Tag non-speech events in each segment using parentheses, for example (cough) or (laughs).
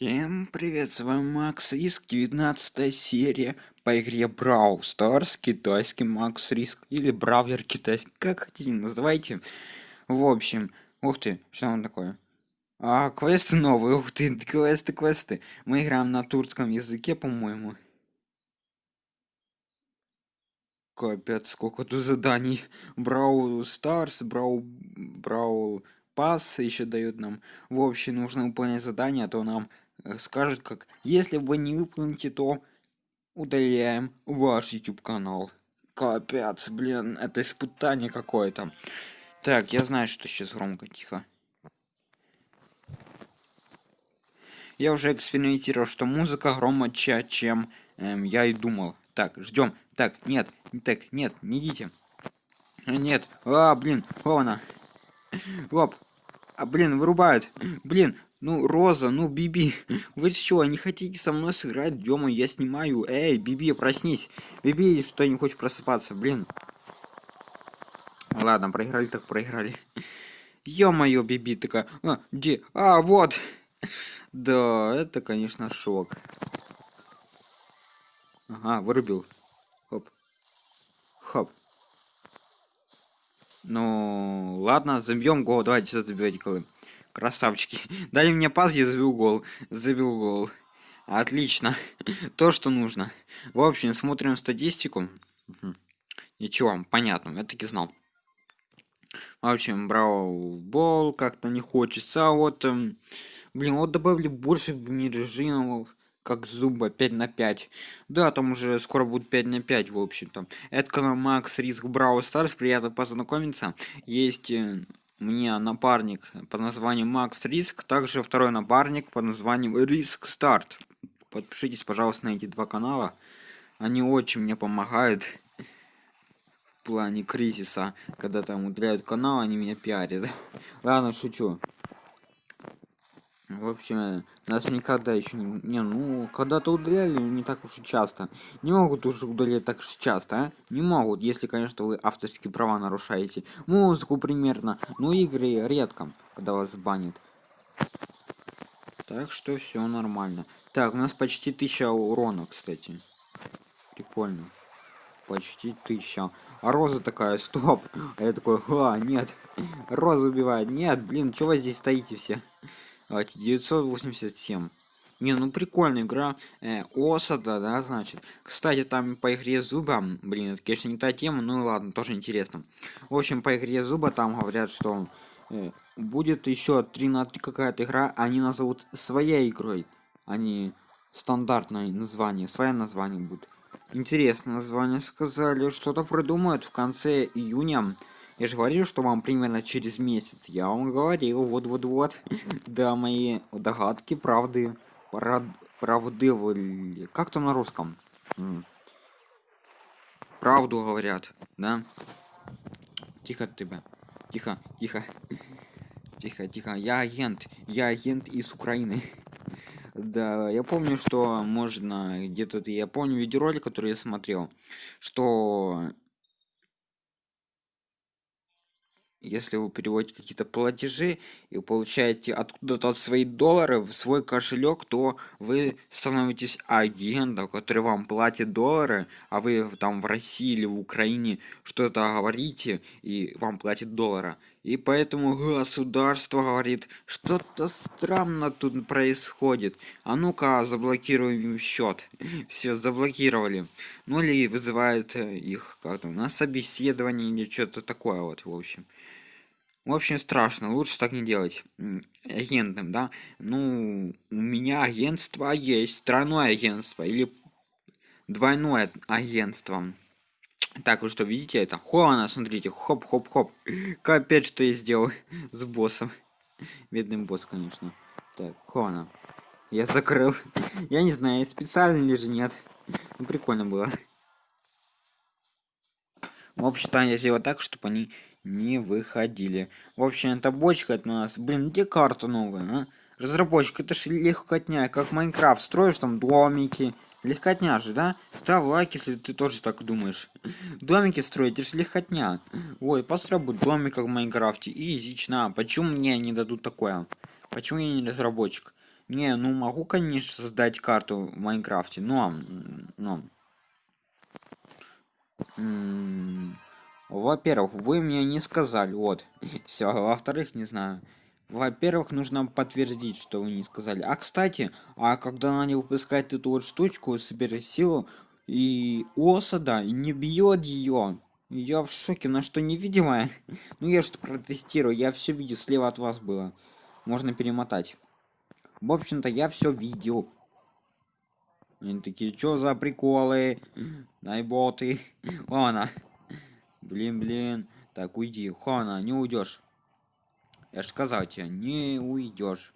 Всем привет, с вами Макс Риск, 19 серия по игре Brawl Stars, китайский Макс Риск, или Brawler китайский, как хотите называйте. В общем, ух ты, что он такое? А, квесты новые, ух ты, квесты, квесты. Мы играем на турецком языке, по-моему. Капец, сколько тут заданий. Brawl Stars, Brawl... Brawl Пас еще дают нам. В общем, нужно выполнять задание, а то нам Скажет как если вы не выполните то удаляем ваш youtube канал. Капец блин это испытание какое-то. Так я знаю что сейчас громко тихо. Я уже экспериментировал что музыка громче чем эм, я и думал. Так ждем. Так нет так нет не идите. Нет. А блин вон оп а блин вырубают. Блин ну, Роза, ну, Биби, (laughs) вы что, не хотите со мной сыграть? Дема, я снимаю. Эй, Биби, проснись. Биби, что не хочешь просыпаться, блин. Ладно, проиграли так проиграли. (laughs) Ё-моё, Биби такая, а, где? А, вот. (laughs) Да, это, конечно, шок. Ага, вырубил. Хоп. Хоп. Ну, ладно, забьем гол. Давайте забивать голы. Красавчики. (laughs) Дали мне пас, я забил гол. Забил гол. Отлично. (laughs) То, что нужно. В общем, смотрим статистику. Ничего, понятно, я таки знал. В общем, брал бол, как-то не хочется. А вот, эм, блин, вот добавили больше режимов, как зуба 5 на 5. Да, там уже скоро будет 5 на 5, в общем-то. Это канал Макс Риск Брау Старс, приятно познакомиться. Есть э, мне напарник под названием Макс Риск, также второй напарник под названием Риск Старт. Подпишитесь, пожалуйста, на эти два канала. Они очень мне помогают в плане кризиса. Когда там удаляют канал, они меня пиарят. (laughs) Ладно, шучу. В общем, нас никогда еще не... Ну, когда-то удаляли, не так уж и часто. Не могут уже удалять так уж часто, а? Не могут, если, конечно, вы авторские права нарушаете. Музыку примерно, но игры редко, когда вас банят. Так что все нормально. Так, у нас почти тысяча урона, кстати. Прикольно. Почти тысяча. А Роза такая, стоп. А я такой, а, нет. (laughs) Роза убивает. Нет, блин, чего вы здесь стоите все? Давайте, 987. Не, ну прикольная игра. Э, Осада, да, значит. Кстати, там по игре Зуба, блин, это, конечно, не та тема, ну ладно, тоже интересно. В общем, по игре Зуба там говорят, что э, будет еще 3 на 3 какая-то игра, они назовут своей игрой, а стандартное название, свое название будет. Интересное название сказали, что-то придумают в конце июня. Я же говорил, что вам примерно через месяц. Я вам говорил, вот-вот-вот. (clears throat) Да, мои догадки, правды, правды, как там на русском? Правду говорят, да? Тихо тебя. Тихо, тихо. (laughs) Тихо, тихо. Я агент. Я агент из Украины. (laughs) Да, я помню, что можно где-то я помню видеоролик, который я смотрел, что если вы переводите какие-то платежи и получаете откуда-то свои доллары в свой кошелек, то вы становитесь агентом, который вам платит доллары, а вы там в России или в Украине что-то говорите и вам платит доллары. И поэтому государство говорит, что-то странно тут происходит. А ну-ка, заблокируем счет. (laughs) Все заблокировали. Ну или вызывают э, их как-то на собеседование или что-то такое вот, в общем. В общем, страшно, лучше так не делать. Агентным, да? Ну, у меня агентство есть, тройное агентство или двойное агентство. Так, вы что, видите это? Хо, смотрите, хоп-хоп-хоп. Капец, что я сделал (laughs) с боссом. Бедный босс, конечно. Так, Хона. Я закрыл. (laughs) Я не знаю, специально или же нет. Ну, прикольно было. В общем-то, я сделал так, чтобы они не выходили. В общем, эта бочка от нас. Блин, где карта новая, а? Разработчик, это же легкотня, как Майнкрафт. Строишь там домики. Легкотня же, да? Ставь лайк, если ты тоже так думаешь. (laughs) Домики строить, это же легкотня. Ой, построй домик, как в Майнкрафте. И изично. Почему мне не дадут такое? Почему я не разработчик? Не, ну могу, конечно, создать карту в Майнкрафте, но... но во-первых, вы мне не сказали, вот. (laughs) Все, во-вторых, не знаю. Во-первых, нужно подтвердить, что вы не сказали. А, кстати, а когда она выпускает эту вот штучку, собери силу, и осада не бьет ее. Я в шоке, на что невидимая. (laughs) Ну я что протестирую, я все видел, слева от вас было. Можно перемотать. В общем-то, я все видел. Они такие, что за приколы? Найботы. Ладно. (laughs) Блин, блин. Так, уйди. Хана, не уйдешь. Я ж сказал тебе, не уйдешь.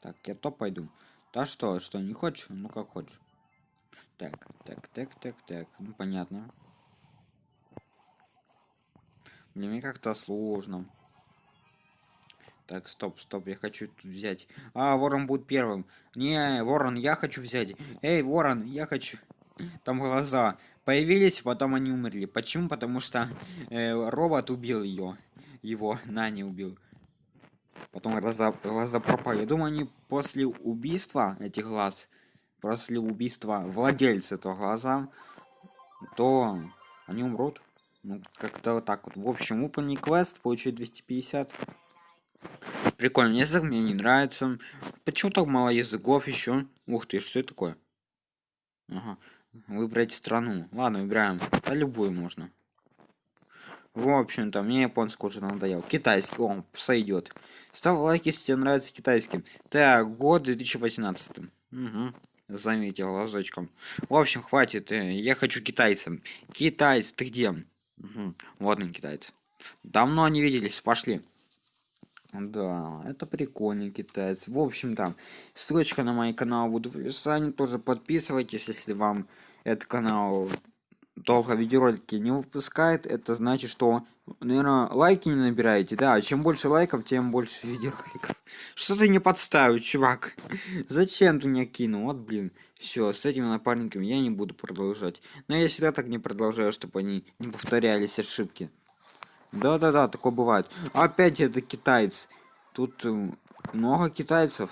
Так, я то пойду. Да что, что, не хочешь? Ну как хочешь. Так, так, так, так, так. Ну понятно. Для меня как-то сложно. Так, стоп, стоп, я хочу тут взять. А, ворон будет первым. Не, ворон, я хочу взять. Эй, ворон, я хочу. Там глаза появились, потом они умерли. Почему? Потому что э, робот убил ее. Его Нани убил. Потом глаза, глаза пропали. Я думаю, они после убийства этих глаз, после убийства владельца этого глаза, то они умрут. Ну, как-то вот так вот. В общем, выполни квест, получить 250. Прикольно, язык мне не нравится. Почему так мало языков еще? Ух ты, что это такое? Ага. Выбрать страну. Ладно, выбираем. Да любую можно. В общем-то, мне японский уже надоел. Китайский, он сойдет. Ставь лайк, если тебе нравится китайский. Так, год 2018. Угу. Заметил глазочком. В общем, хватит. Э, я хочу китайцам. Китайц, ты где? Угу. Он, китайец. Давно не виделись, пошли. Да, это прикольный китаец. В общем-то, ссылочка на мой канал будет в описании. Тоже подписывайтесь, если вам этот канал долго видеоролики не выпускает. Это значит, что, наверное, лайки не набираете. Да, чем больше лайков, тем больше видеороликов. Что ты не подставил, чувак? (laughs) Зачем ты меня кинул? Вот, блин. Все, с этими напарниками я не буду продолжать. Но я всегда так не продолжаю, чтобы они не повторялись ошибки. Да-да-да, такое бывает. Опять это китаец. Тут э, много китайцев.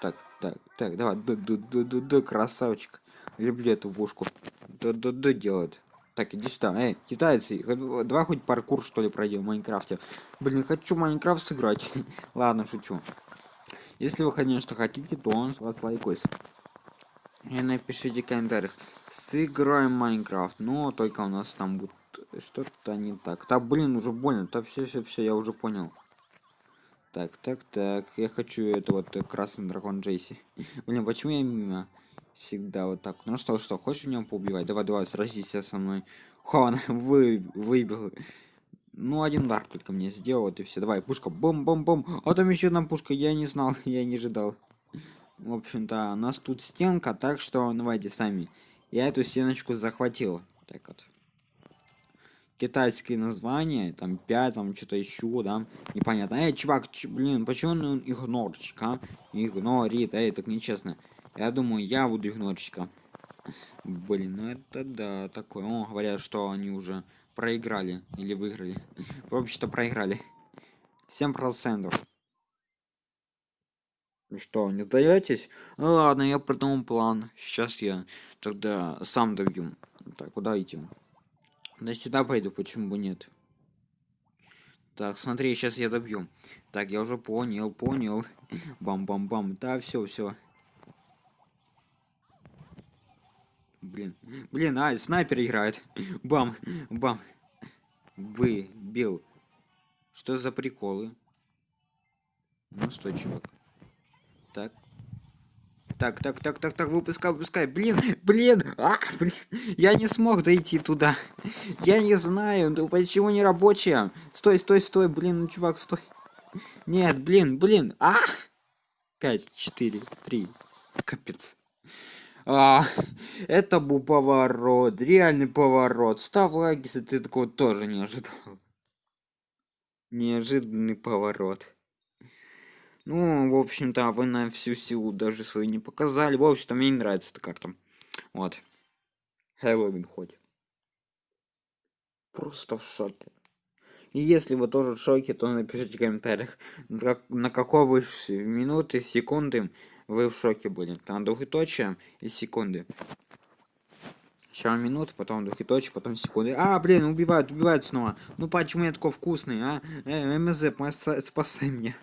Так, так, так, давай, да, да, красавчик. Люблю эту пушку. Да, да, да, делает. Так, иди сюда. Эй, китайцы, давай хоть паркур, что ли, пройдем в Minecraft'е. Блин, хочу Minecraft сыграть. (laughs) Ладно, шучу. Если вы, конечно, хотите, то с вас лайкос. И напишите в комментариях. Сыграем Minecraft. Но только у нас там будет что-то не так. Да, блин, уже больно. Да все, все, все, я уже понял. Так, так, так. Я хочу это вот э, красный дракон Джейси. (laughs) Блин, почему я мимо? Всегда вот так. Ну что, что, хочешь меня поубивать? Давай, давай, сразись со мной. (laughs) Хон, вы, выбил. Ну, один удар только мне сделал, вот и все. Давай, пушка, бом-бом-бом. А там еще одна пушка, я не знал, (laughs) я не ожидал. В общем-то, у нас тут стенка, так что давайте сами. Я эту стеночку захватил. Так вот китайские названия, там 5, там что-то еще, да, непонятно. Эй, чувак, ч, блин, почему он игнорчик, а? Игнорит, эй, так нечестно. Я думаю, я буду игнорчиком. Блин, ну это да, такое. О, говорят, что они уже проиграли или выиграли. (laughs) В общем-то, проиграли. 7%. Ну что, не даетесь? Ну ладно, я придумал план. Сейчас я тогда сам добью. Так, куда идти? Да сюда пойду, почему бы нет? Так, смотри, сейчас я добью. Так, я уже понял, понял. (laughs) Бам-бам-бам. Да, все, все. Блин, блин, а, снайпер играет. (laughs) Бам, бам. Вы, бил. Что за приколы? Ну, стой, чувак. Так, так, так, так, так, выпускай, выпускай. Блин, блин, а, блин. Я не смог дойти туда. Я не знаю, ну почему не рабочая? Стой, стой, стой, блин, ну чувак, стой. Нет, блин, блин, а! Пять, четыре, три. Капец. А, это был поворот, реальный поворот. Ставь лайк, если ты такого тоже не ожидал. Неожиданный поворот. Ну, в общем-то, вы на всю силу даже свою не показали. В общем-то, мне не нравится эта карта. Вот. Хэллоуин хоть. Просто в шоке. И если вы тоже в шоке, то напишите в комментариях, на какой вы минуты, секунды вы в шоке были. Там двухточие и секунды. Сначала минуты, потом двухточие, потом секунды. А, блин, убивают, убивают снова. Ну почему я такой вкусный, а? Э, МЗ, спасай меня.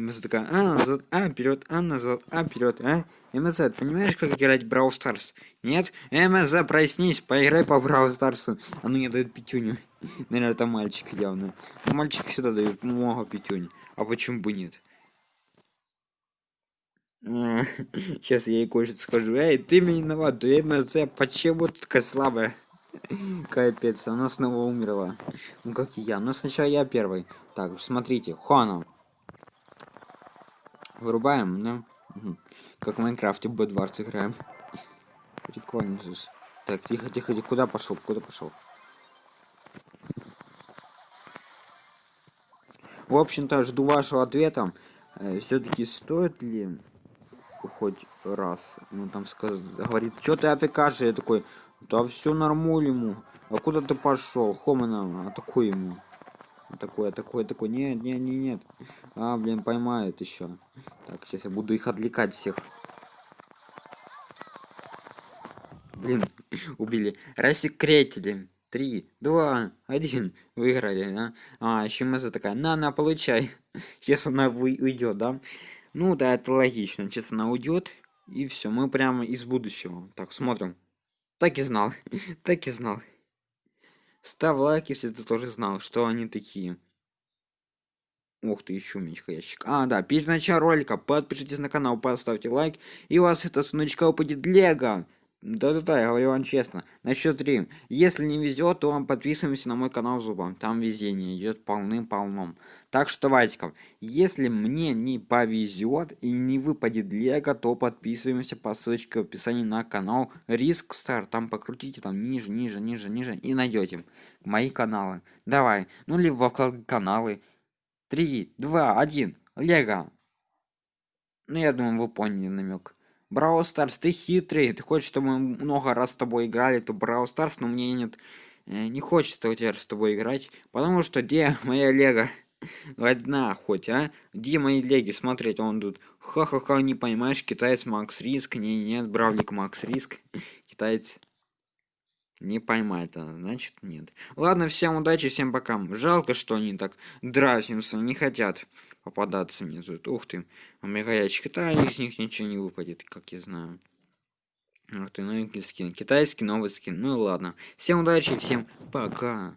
МЗ такая, а, назад, а, вперед, а, назад, а, вперед, а? МЗ, понимаешь, как играть в Brawl Stars? Нет? МЗ, проснись, поиграй по Brawl Stars. А ну не дают пятюню. (laughs) Наверное, это мальчик явно. Мальчики всегда дают много пятюнь. А почему бы нет? (laughs) Сейчас я ей кое-что скажу. Эй, ты меня виноват, ты МЗ, почему ты такая слабая? (laughs) Капец, она снова умерла. Ну как и я. Но сначала я первый. Так, смотрите, Хона. Вырубаем, да? Как в Майнкрафте Бэдварс играем. Прикольно здесь. Так, тихо, тихо, тихо. Куда пошел? Куда пошел? В общем-то, жду вашего ответа. Э, Все-таки стоит ли хоть раз? Ну там сказ... говорит, что ты афикашь? Я такой, да все нормуль ему. А куда ты пошел? Хомана, атакуй ему. Такое, такое, такое. Нет, нет, нет, нет. А, блин, поймают еще. Так, сейчас я буду их отвлекать всех. Блин, (clears throat) убили. Рассекретили. Три, два, один. Выиграли, да? А, еще Маза такая, на-на, получай. (laughs) Сейчас она уйдет, да? Ну да, это логично. Сейчас она уйдет. И все, мы прямо из будущего. Так, смотрим. Так и знал. (laughs) так и знал. Ставь лайк, если ты тоже знал, что они такие. Ух ты, еще мечка ящик. А, да, перед началом ролика подпишитесь на канал, поставьте лайк, и у вас это сундучка упадет Лего. Да-да-да, я говорю вам честно. На счет 3. Если не везет, то вам подписываемся на мой канал Зубом. Там везение идет полным-полном. Так что, Ватиков, если мне не повезет и не выпадет Лего, то подписываемся по ссылочке в описании на канал Риск Стар. Там покрутите там ниже, ниже, ниже, ниже и найдете мои каналы. Давай, ну либо каналы. 3, 2, 1. Лего. Ну, я думаю, вы поняли намек. Brawl Stars, ты хитрый, ты хочешь, чтобы мы много раз с тобой играли, то Brawl Stars, но мне нет, э, не хочется у тебя с тобой играть, потому что где моя Лего? Одна хоть, а? Где мои леги? Смотреть, он тут, ха-ха-ха, не понимаешь, китаец Макс Риск, не, нет, Бравлик Макс Риск, (laughs) китаец не поймает, а значит нет. Ладно, всем удачи, всем пока. Жалко, что они так дразнятся, не хотят попадаться мне тут. Ух ты, омега ящик, да, из них ничего не выпадет, как я знаю. Ух ты, новенький скин. Китайский новый скин. Ну ладно. Всем удачи, всем пока.